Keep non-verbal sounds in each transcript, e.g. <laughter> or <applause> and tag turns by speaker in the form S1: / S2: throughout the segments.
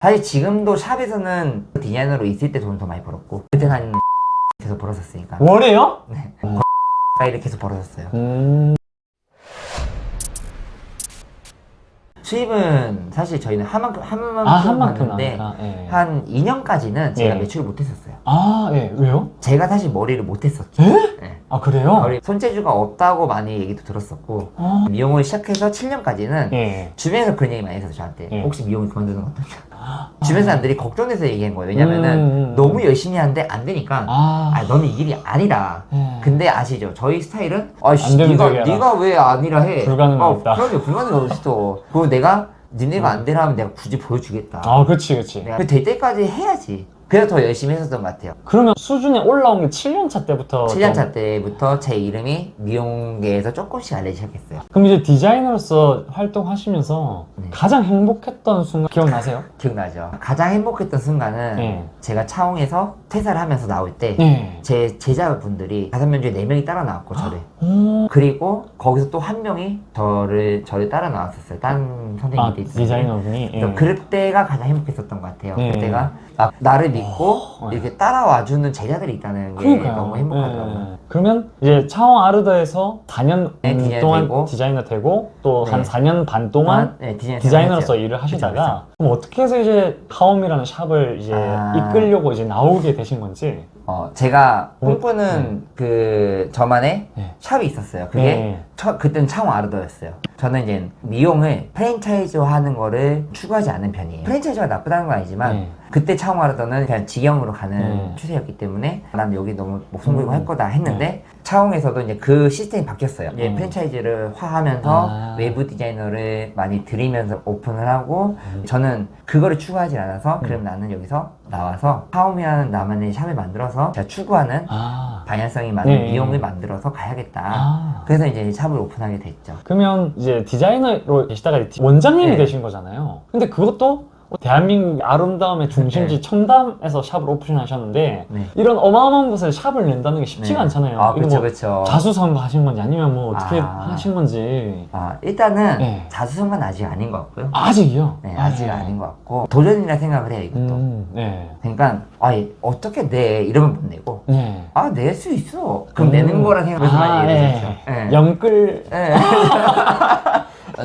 S1: 사실 지금도 샵에서는 디자이너로 있을 때 돈 더 많이 벌었고 그때는 한 <laughs> 계속 벌었었으니까
S2: 월에요?
S1: 네. <laughs> 가까이를 계속 벌었었어요
S2: 음.
S1: 수입은 사실 저희는 한 만큼 한 만큼
S2: 아, 한 만큼
S1: 받는데
S2: 나니까. 예.
S1: 한 2년까지는 제가
S2: 예.
S1: 매출을 못했었어요
S2: 아, 예. 왜요?
S1: 제가 사실 머리를 못했었죠
S2: 에?
S1: 네.
S2: 아, 그래요?
S1: 머리 손재주가 없다고 많이 얘기도 들었었고
S2: 어.
S1: 미용을 시작해서 7년까지는
S2: 예.
S1: 주변에서 그런 얘기 많이 했어요 저한테
S2: 예.
S1: 혹시 미용을 그만두는 거 어떠냐 주변 사람들이 걱정돼서 얘기한 거예요 왜냐면은
S2: 음.
S1: 너무 열심히 하는데 안 되니까
S2: 아.
S1: 아 너는 이 길이 아니다
S2: 예.
S1: 근데 아시죠 저희 스타일은 아씨
S2: 안
S1: 네가. 네가 왜 아니라 해 어,
S2: 없다.
S1: 그럼요 어딨어 그리고 내가 니네가 안 되라 하면 내가 굳이 보여주겠다
S2: 아, 그치, 그치.
S1: 내가 될 때까지 해야지 그래서 더 열심히 했었던 것 같아요
S2: 그러면 수준에 올라온 게 7년차 때부터. 좀-
S1: 7년차 때부터 제 이름이 미용계에서 조금씩 알리기 시작했어요
S2: 그럼 이제 디자이너로서 활동하시면서
S1: 네.
S2: 가장 행복했던 순간 기억나세요? <laughs>
S1: 기억나죠 가장 행복했던 순간은
S2: 네.
S1: 제가 차홍에서 퇴사를 하면서 나올 때
S2: 네.
S1: 제 제자분들이 다섯 명 중에 네 명이 따라 나왔고 저를
S2: 오.
S1: 그리고 거기서 또 한 명이 저를 저를 따라 나왔었어요. 딴
S2: 아,
S1: 선생님들이 있었는데.
S2: 디자이너분이.
S1: 그래서
S2: 예.
S1: 그때가 가장 행복했었던 것 같아요.
S2: 네.
S1: 그때가 막 나를 믿고
S2: 어,
S1: 이렇게 따라와주는 제자들이 있다는 게
S2: 그러니까요.
S1: 너무 행복하더라고요.
S2: 예. 그러면 이제 차홍 아르더에서 4년
S1: 네, 디자이너
S2: 동안
S1: 되고.
S2: 디자이너 되고 또한
S1: 네.
S2: 4년 반 동안
S1: 네, 디자이너 생활했죠.
S2: 일을 하시다가 그럼 어떻게 해서 이제 하움이라는 샵을 이제
S1: 아.
S2: 이끌려고 이제 나오게 되신 건지
S1: 어, 제가
S2: 어,
S1: 꿈꾸는 그 저만의
S2: 네.
S1: 샵이 있었어요. 그게
S2: 네.
S1: 처, 그때는 차홍 아르더였어요. 저는 이제 미용을 프랜차이즈 하는 거를 추구하지 않는 편이에요. 프랜차이즈가 나쁘다는 건 아니지만
S2: 네.
S1: 그때 차홍 아르더는 그냥 직영으로 가는
S2: 네.
S1: 추세였기 때문에 난 여기 너무 목숨 걸고
S2: 음.
S1: 할 거다 했는데 차홍에서도 이제 그 시스템이 바뀌었어요. 이제
S2: 음.
S1: 프랜차이즈를 화하면서
S2: 아.
S1: 외부 디자이너를 많이 들이면서 오픈을 하고
S2: 음.
S1: 저는 그거를 추구하지 않아서 그럼 나는 여기서 나와서 하움이라는 나만의 샵을 만들어서 제가 추구하는
S2: 아.
S1: 방향성이 많은
S2: 네.
S1: 미용을 만들어서 가야겠다.
S2: 아.
S1: 그래서 이제 샵을 오픈하게 됐죠.
S2: 그러면 이제 디자이너로 계시다가 원장님이
S1: 네.
S2: 되신 거잖아요. 근데 그것도 대한민국 아름다움의 중심지
S1: 네.
S2: 청담에서 샵을 오픈하셨는데
S1: 네.
S2: 이런 어마어마한 곳에 샵을 낸다는 게 쉽지가
S1: 네.
S2: 않잖아요.
S1: 아, 그렇죠,
S2: 뭐
S1: 그렇죠.
S2: 자수성가 하신 건지 아니면 뭐 어떻게
S1: 아.
S2: 하신 건지
S1: 아, 일단은
S2: 네.
S1: 자수성가는 아직 아닌 것 같고요.
S2: 아직이요?
S1: 네, 아직 아 닌 것 같고 도전이라 생각을 해요, 이것도.
S2: 음, 네.
S1: 그러니까 아 어떻게 내 이러면 못 내고
S2: 네.
S1: 아낼 수 있어 그럼
S2: 음.
S1: 내는 거라 생각해서
S2: 아,
S1: 많이
S2: 예.
S1: 얘기했죠 예.
S2: 영끌
S1: 예. <laughs>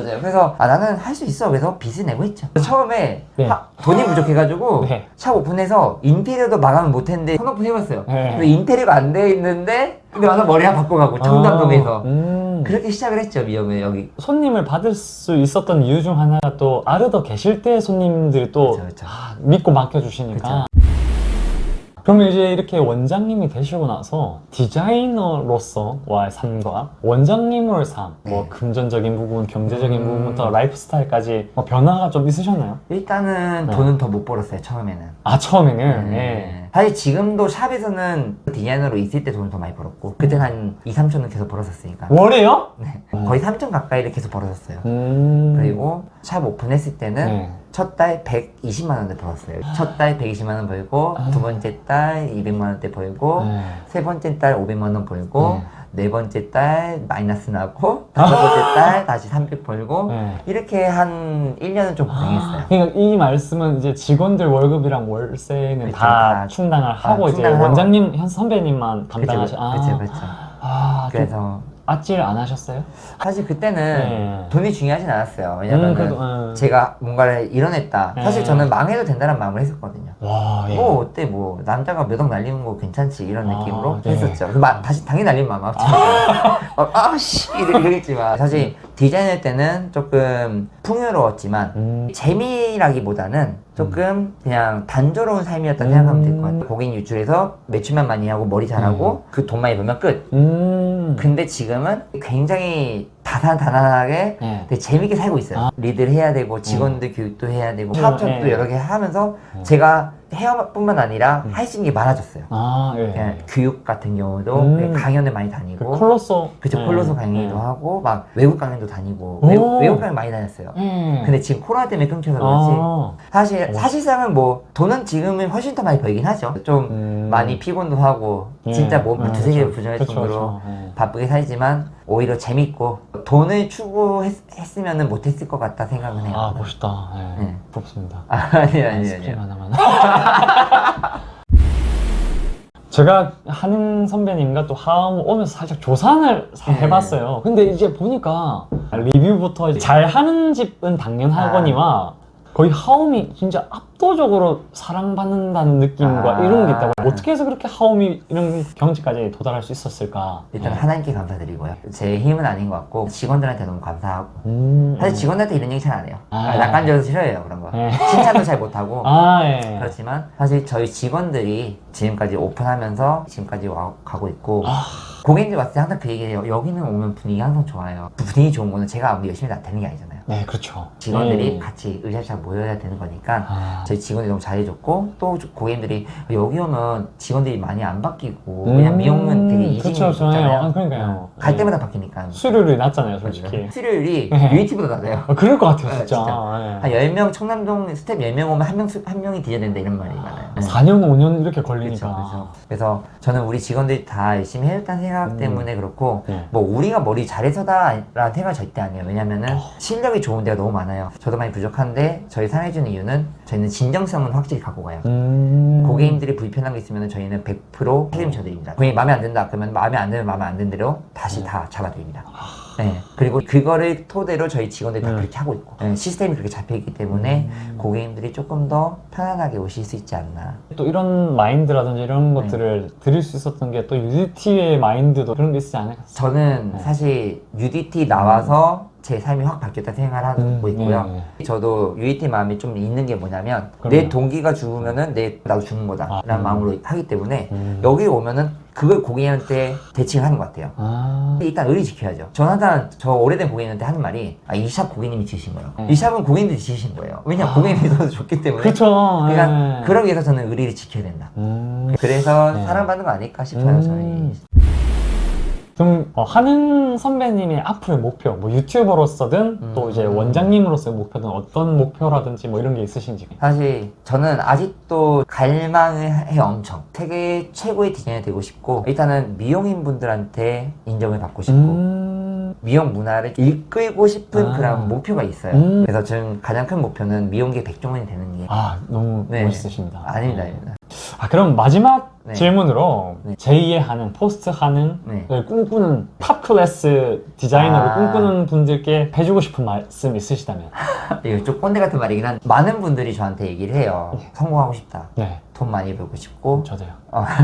S1: 맞아요 그래서 아 나는 할 수 있어 그래서 빚을 내고 했죠 처음에
S2: 네.
S1: 하- 돈이 부족해가지고 <laughs>
S2: 네.
S1: 샵 오픈해서 인테리어도 마감을 못했는데 손오픈 해봤어요
S2: 네.
S1: 인테리어가 안 돼 있는데 근데 와서 머리 하나 바꿔 가고 청담동에서
S2: 아, 음.
S1: 그렇게 시작을 했죠 미용을 여기
S2: 손님을 받을 수 있었던 이유 중 하나가 또 아르더 계실 때 손님들이 또
S1: 그쵸, 그쵸.
S2: 아, 믿고 맡겨주시니까
S1: 그쵸.
S2: 그러면 이제 이렇게 원장님이 되시고 나서 디자이너로서와의 삶과 원장님으로의 삶, 뭐
S1: 네.
S2: 금전적인 부분, 경제적인
S1: 음.
S2: 부분부터 라이프 스타일까지 뭐 변화가 좀 있으셨나요?
S1: 일단은
S2: 네.
S1: 돈은 더 못 벌었어요 처음에는
S2: 아 처음에는
S1: 네.
S2: 네.
S1: 사실 지금도 샵에서는 디자이너로 있을 때 돈을 더 많이 벌었고 그때는 한 2, 3천은 계속 벌었었으니까
S2: 월에요?
S1: 네. 거의 3천 가까이를 계속 벌었었어요
S2: 음.
S1: 그리고 샵 오픈했을 때는
S2: 네.
S1: 첫달 120만 원을 벌었어요 첫 달 120만 원 벌고
S2: 아.
S1: 두 번째 달 200만 원대 벌고
S2: 네.
S1: 세 번째 달 500만 원 벌고
S2: 네.
S1: 네 번째 달 마이너스 나고 다섯 번째 달 다시 300 벌고
S2: 네.
S1: 이렇게 한 1년은 좀 고생했어요
S2: 그러니까 이 말씀은 이제 직원들 월급이랑 월세는
S1: 그쵸,
S2: 다
S1: 다
S2: 충당을 하고 이제
S1: 충당을 하고.
S2: 원장님 현 선배님만
S1: 그쵸
S2: 감당하시.
S1: 그쵸 그쵸
S2: 아, 그
S1: 그래서
S2: 아찔 안 하셨어요?
S1: 사실 그때는
S2: 네.
S1: 돈이 중요하진 않았어요 왜냐면
S2: 음, 그래도, 음.
S1: 제가 뭔가를 이뤄냈다
S2: 네.
S1: 사실 저는 망해도 된다는 마음을 했었거든요
S2: 와, 예.
S1: 뭐 어때 뭐 남자가 몇 억 날리는 거 괜찮지 이런
S2: 아,
S1: 느낌으로
S2: 네.
S1: 했었죠 그 마, 다시 당연히 날리면 마음 아프죠 <laughs> 어, 아씨 이러겠지만 사실 디자인할 때는 조금 풍요로웠지만
S2: 음.
S1: 재미라기보다는 조금 그냥 단조로운 삶이었다
S2: 음.
S1: 생각하면 될 것 같아요 고객 유출해서 매출만 많이 하고 머리 잘하고 그 돈 많이 벌면 끝
S2: 음.
S1: 근데 지금은 굉장히 다단다단하게
S2: 네.
S1: 되게 재밌게 살고 있어요.
S2: 아.
S1: 리드를 해야 되고 직원들 교육도 해야 되고 사업
S2: 네.
S1: 여러 개 하면서
S2: 네.
S1: 제가 헤어뿐만 아니라
S2: 음.
S1: 할수 있는 게 많아졌어요.
S2: 아, 예.
S1: 그냥 교육 같은 경우도
S2: 음.
S1: 강연을 많이
S2: 그
S1: 다니고
S2: 콜로소.
S1: 그쵸
S2: 예.
S1: 강의도
S2: 예.
S1: 하고 막 외국 강연도 다니고
S2: 오.
S1: 외국, 외국 강연 많이 다녔어요.
S2: 예.
S1: 근데 지금 코로나 때문에 끊겨서 그렇지
S2: 아.
S1: 사실
S2: 오.
S1: 사실상은 뭐 돈은 지금은 훨씬 더 많이 벌긴 하죠. 좀
S2: 음.
S1: 많이 피곤도 하고
S2: 예.
S1: 진짜 몸
S2: 예,
S1: 두세
S2: 그쵸.
S1: 부정할
S2: 그쵸,
S1: 정도로
S2: 그쵸. 예.
S1: 바쁘게 살지만 오히려 재밌고 돈을 추구했으면 못했을 것 같다 생각은 해요.
S2: 아, 멋있다. 예.
S1: 네.
S2: 부럽습니다.
S1: 아, 아니 아니 아니.
S2: 하나만. <laughs> <laughs> 제가 한인 선배님과 또 하움 오면서 살짝 조사를 사-
S1: 네.
S2: 해봤어요. 근데 이제 보니까 리뷰부터 이제 잘하는 집은 당연하거니와 거의 하움이 진짜 압도적으로 사랑받는다는 느낌과
S1: 아.
S2: 이런 게 있다고 어떻게 해서 그렇게 하움이 이런 경지까지 도달할 수 있었을까?
S1: 일단
S2: 네.
S1: 하나님께 감사드리고요. 제 힘은 아닌 것 같고 직원들한테 너무 감사하고
S2: 음,
S1: 사실 직원들한테 이런 얘기 잘 안 해요.
S2: 아.
S1: 아, 낯간지러서 싫어해요 그런 거.
S2: 네.
S1: 칭찬도 잘 못하고.
S2: 아, 예.
S1: 그렇지만 사실 저희 직원들이 지금까지 오픈하면서 지금까지 와, 가고 있고
S2: 아.
S1: 고객님들 왔을 때 항상 그 얘기해요. 여기는 오면 분위기 항상 좋아요. 그 분위기 좋은 거는 제가 아무리 열심히 다 되는 게 아니잖아요.
S2: 네, 그렇죠.
S1: 직원들이
S2: 음.
S1: 같이 으쌰으쌰 모여야 되는 거니까
S2: 아.
S1: 저희 직원들이 너무 잘해줬고 또 고객님들이 여기 오면 직원들이 많이 안 바뀌고
S2: 음,
S1: 왜냐면 미용은 되게 이직이
S2: 그쵸, 그쵸.
S1: 있잖아요.
S2: 아, 그러니까요.
S1: 갈
S2: 네.
S1: 때마다 바뀌니까
S2: 수료율이 낮잖아요, 솔직히.
S1: 수료율이 <laughs>
S2: 네.
S1: UDT보다 낮아요.
S2: 아, 그럴 것 같아요,
S1: 네,
S2: 진짜.
S1: 진짜.
S2: 예.
S1: 한 10명 청담동 스텝 10명 오면 한, 명, 한 명이 뒤져야 된다 이런 말이 많아요. 네.
S2: 4년, 5년 이렇게
S1: 그렇죠,
S2: 걸리니까.
S1: 그렇죠. 그래서 저는 우리 직원들이 다 열심히 해줬다는 생각
S2: 음.
S1: 때문에 그렇고
S2: 네.
S1: 뭐 우리가 머리 잘해서다라는 생각 절대 아니에요. 왜냐면은
S2: 어.
S1: 실력이 좋은 데가 너무 많아요. 저도 많이 부족한데 저희 사랑해주는 이유는 저희는 진정성은 확실히 갖고 가요.
S2: 음.
S1: 고객님들이 불편한 게 있으면 저희는 100% 책임져 드립니다. 고객이 마음에 안 든다 그러면 마음에 안 들면 마음에 안 든 대로 다시
S2: 네.
S1: 다 잡아드립니다. 네. 그리고 그거를 토대로 저희 직원들이 다
S2: 네.
S1: 그렇게 하고 있고 네, 시스템이 그렇게 잡혀 있기 때문에
S2: 음.
S1: 고객님들이 조금 더 편안하게 오실 수 있지 않나.
S2: 또 이런 마인드라든지 이런
S1: 네.
S2: 것들을 드릴 수 있었던 게 또 UDT의 마인드도 그런 게 있지 않을까?
S1: 저는
S2: 네.
S1: 사실 UDT 나와서 제 삶이 확 바뀌었다 생각을 하고
S2: 음,
S1: 있고요.
S2: 네.
S1: 저도 UDT 마음이 좀 있는 게 뭐냐면
S2: 그럼요.
S1: 내 동기가 죽으면은 내 나도 죽는 거다 라는
S2: 아, 음.
S1: 마음으로 하기 때문에
S2: 음.
S1: 여기 오면은 그걸 고객님한테 대칭을 하는 것 같아요.
S2: 아.
S1: 일단 의리 지켜야죠. 저는 항상 저 오래된 고객님한테 하는 말이 아, 이 샵 고객님이 지으신 거예요.
S2: 음.
S1: 이 샵은 고객님들이 지으신 거예요. 왜냐
S2: 아.
S1: 고객님이 더 좋기 때문에.
S2: 그렇죠.
S1: 그러니까
S2: 예.
S1: 그러기 위해서 저는 의리를 지켜야 된다.
S2: 음.
S1: 그래서
S2: 네.
S1: 사랑받는 거 아닐까 싶어요.
S2: 음.
S1: 저희.
S2: 그럼 어, 하는 선배님의 앞으로의 목표, 뭐 유튜버로서든
S1: 음.
S2: 또 이제 원장님으로서의 목표든 어떤 목표라든지 뭐 이런 게 있으신지.
S1: 사실 저는 아직도 갈망을 해요 엄청 세계 최고의 디자이너 되고 싶고 일단은 미용인 분들한테 인정을 받고 싶고
S2: 음.
S1: 미용 문화를 이끌고 싶은
S2: 아.
S1: 그런 목표가 있어요
S2: 음.
S1: 그래서 저는 가장 큰 목표는 미용계 백종원이 되는 게
S2: 아 너무
S1: 네.
S2: 멋있으십니다.
S1: 아닙니다 아닙니다
S2: 아 그럼 마지막
S1: 네.
S2: 질문으로
S1: 네.
S2: 제2의 하움 포스트 하움
S1: 네.
S2: 을 꿈꾸는 top class 디자이너를
S1: 아.
S2: 꿈꾸는 분들께 해주고 싶은 말씀 있으시다면 <laughs>
S1: 이거 좀 꼰대 같은 말이긴 한데 많은 분들이 저한테 얘기를 해요 성공하고 싶다
S2: 네
S1: 돈 많이 벌고 싶고
S2: 저도요.
S1: 어. <laughs>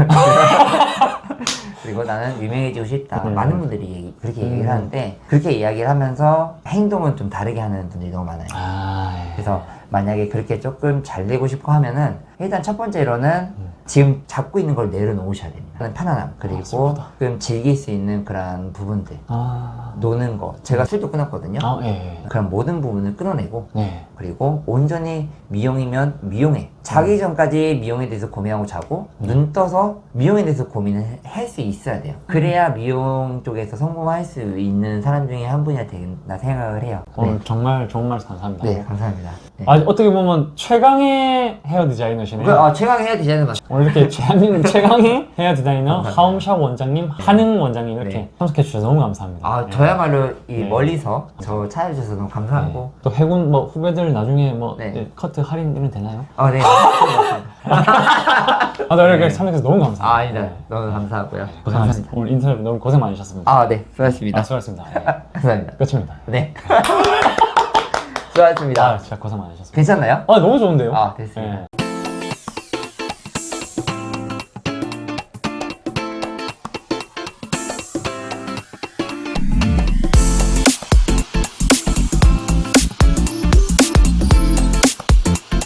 S1: 그리고 나는 유명해지고 싶다.
S2: 음.
S1: 많은 분들이 그렇게 얘기를
S2: 음.
S1: 하는데 그렇게 이야기를 하면서 행동은 좀 다르게 하는 분들이 너무 많아요.
S2: 아 예.
S1: 그래서 만약에 그렇게 조금 잘 되고 싶어 하면은 일단 첫 번째로는
S2: 음.
S1: 지금 잡고 있는 걸 내려놓으셔야 됩니다. 그런 편안함 그리고
S2: 맞습니다.
S1: 좀 즐길 수 있는 그런 부분들
S2: 아,
S1: 노는 거 제가 술도 끊었거든요.
S2: 아 예.
S1: 그런 모든 부분을 끊어내고
S2: 네.
S1: 그리고 온전히 미용이면 미용에 자기 전까지 미용에 대해서 고민하고 자고 눈 떠서 미용에 대해서 고민을 할 수 있어야 돼요 그래야 미용 쪽에서 성공할 수 있는 사람 중에 한 분이 된다 생각을 해요
S2: 오늘
S1: 네,
S2: 정말 좋은 말씀 감사합니다.
S1: 네 감사합니다 네.
S2: 아, 어떻게 보면 최강의 헤어 디자이너시네요.
S1: 그, 어, 최강 해야 디자인은 맞
S2: 오늘 이렇게 대한민국 최강의 헤어 디자이너. 하움샵 원장님, 한흥 원장님 이렇게
S1: 네.
S2: 참석해 주셔서 너무 감사합니다.
S1: 아
S2: 네.
S1: 저야말로 이
S2: 네.
S1: 멀리서 저 찾아주셔서 너무 감사하고
S2: 네. 또 해군 뭐 후배들 나중에 뭐
S1: 네.
S2: 네, 커트 할인 이런 되나요?
S1: 아, 네. <laughs>
S2: 아, 나 이렇게
S1: 네.
S2: 참석해서 너무 감사합니다.
S1: 아, 아니다.
S2: 네.
S1: 너무 감사하고요.
S2: 고생하셨습니다. 오늘 인터뷰 너무 고생 많으셨습니다.
S1: 아, 네. 수고하셨습니다.
S2: 아, 수고하셨습니다. 네. <laughs>
S1: 감사합니다.
S2: 끝입니다.
S1: 네. <laughs> 수고하셨습니다.
S2: 아, 진짜 고생 많으셨습니다.
S1: 괜찮나요?
S2: 아, 너무 좋은데요?
S1: 아, 됐습니다.
S2: 네.